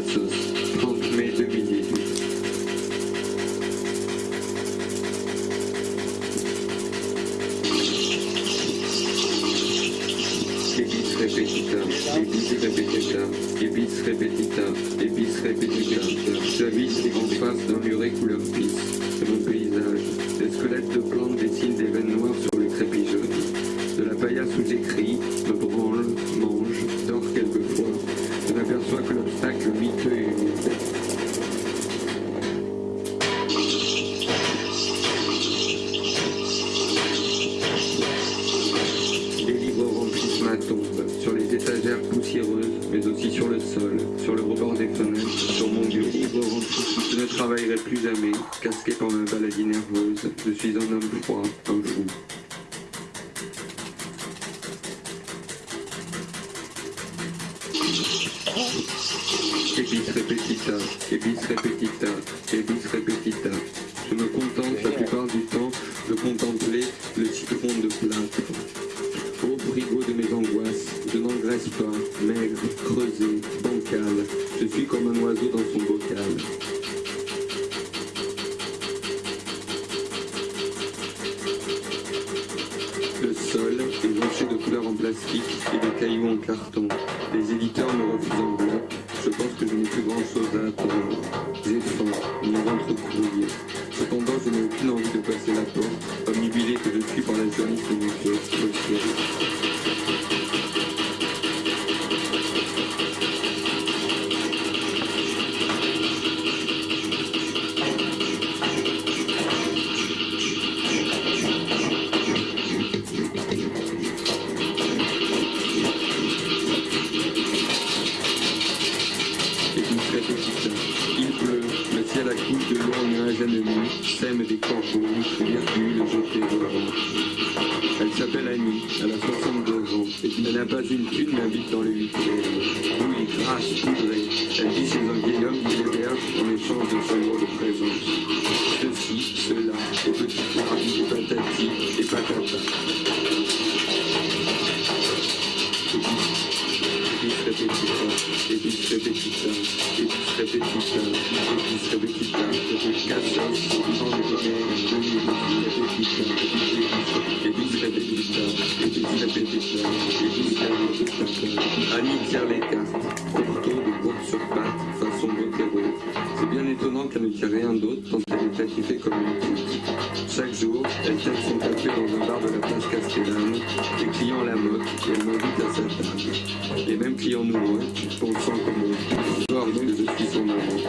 Cassos, 30 mai 2018. Ebis repetita, ebis repetita, ebis repetita, ebis repetita. Je ne travaillerai plus jamais, casqué par ma maladie nerveuse. Je suis un homme froid, un fou. Ebis repetita, ebis repetita, ebis repetita. Je me contente la plupart du temps de contempler le citron de plâtre. Ô frigo de mes angoisses, je n'engraisse pas, maigre, creusé, en plastique et de cailloux en carton. Les éditeurs me refusent en bloc. Je pense que je n'ai plus grand chose à attendre. J'ai faim, mon ventre brouillé. Sème des corbeaux, virgule jetés au. Elle s'appelle Annie, elle a 62 ans, et elle n'a pas une thune, mais habite dans le huitième. Oui, grasse, poudrée, elle vit chez un vieil homme qui l'héberge en échange de son lot de présence. Ceci, cela, et petits plats, et patati, Annie tire les cartes, couteau de course sur pattes, façon Botero. C'est bien étonnant qu'elle ne tire rien d'autre tant elle est activée comme une toute. Chaque jour, elle tient son café dans un bar de la place Castellane. Les clients la moquent et elle m'invite à sa table. Les mêmes clients nous moquent, pensant comme on que je suis son amant.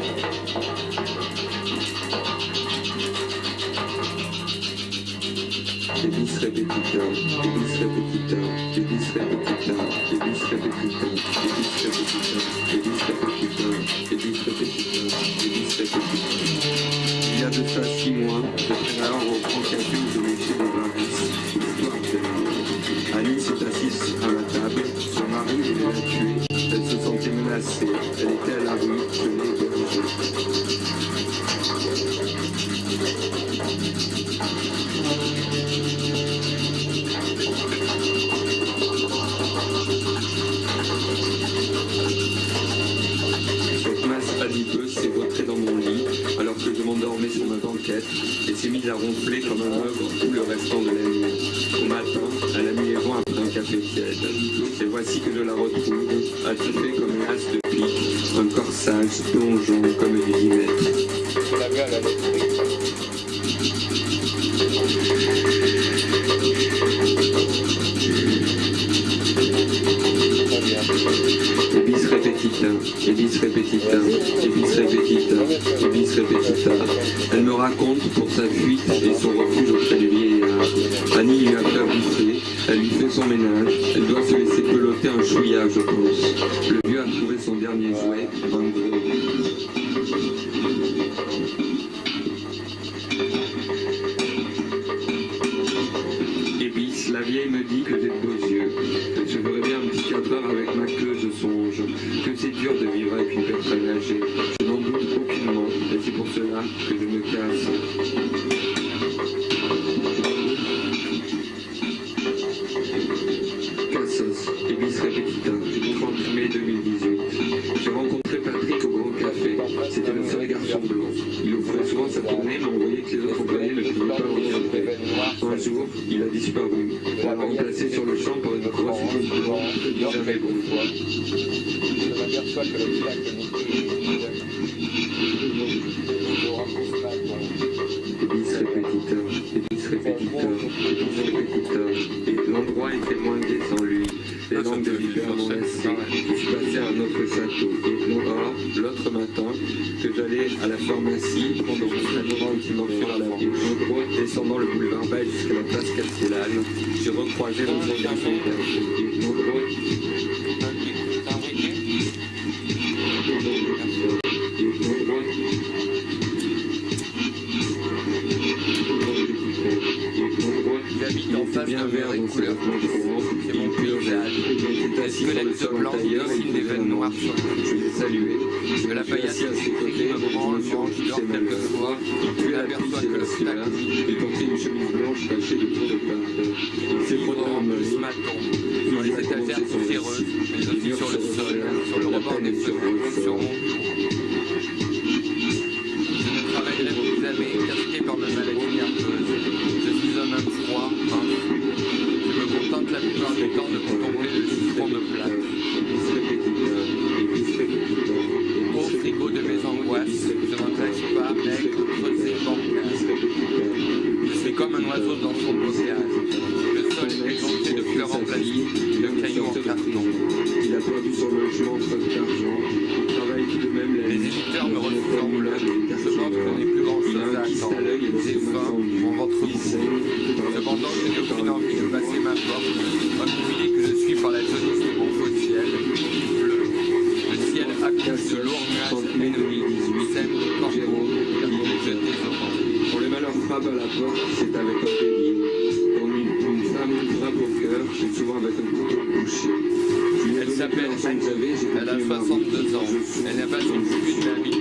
Ebis repetita, ebis repetita, ebis repetita, ebis repetita, ebis repetita, ebis repetita, ebis repetita, ebis repetita. Il y a de ça six mois, je traînais alors au grand café où je léchais des varices. Histoire de- Annie s'est assise à la table, son mari voulait la tuer. Elle se sentait menacée, elle était à la rue, à comme un ogre tout le restant de la nuit. Au matin, elle a mis les joints après un café tiède. Et voici que je la retrouve, attifée comme une as de pique, un corsage plongeant comme repetita, ebis repetita, ebis repetita, ebis repetita. Elle me raconte pour sa fuite et son refuge auprès du vieillard. Annie lui a fait bouffer, elle lui fait son ménage, elle doit se laisser peloter un chouïa, je pense. Le vieux a trouvé son dernier jouet, un la vieille me dit que j'ai de Ebis Repetita, 30 mai 2018. J'ai rencontré Patrick au Grand sont blancs. Il ouvrait souvent sa tournée, mais on voyait que les autres employés ne pouvaient pas le regarder. Un jour, il a disparu. On l'a remplacé sur le champ par une grosse blanche, jamais bon. Le bis répétiteur, répétiteur, répétiteur. Et l'endroit était moins lui. Les Ah, te de vipère. Je passais à un autre château. Et non, l'autre matin, que j'allais à la pharmacie, prendre mon traitement anti-morphine à la gros, descendant le boulevard Baye jusqu'à la place Castellane, j'ai recroisé le en face bien d'un couleur. Le Squelette sol blanc, dessine des veines noires sur le Je l'ai salué. De la paillasse ses côtés, me occupé dors de ma mère. quelquefois. Tu la aperçois pisse que et le stack il portait une chemise blanche tachée de tours de frotté en main. ce matin, dans les étagères poussiéreuses, mais aussi sur le sol, sur le rebord des fenêtres, sur mon. Je ne travaillerai plus jamais, casqué par ma maladie nerveuse. Je suis un homme froid. Je me contente la plupart du temps de contempler je ne crache pas, mec, bancal. répétiteur. Je suis comme un oiseau dans son bocage. Le sol est égonflé de fleurs en plastique, de cailloux en carton. Il a perdu son logement faute d'argent. De corbeaux, jetés au vent. Quand le malheur frappe à la porte, c'est avec un bélier. Quand une, une femme frappe au cœur, c'est souvent avec un couteau bouché. Elle s'appelle Annie. Elle a 62 ans. Elle n'a pas de but, mais habite